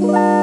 Bye.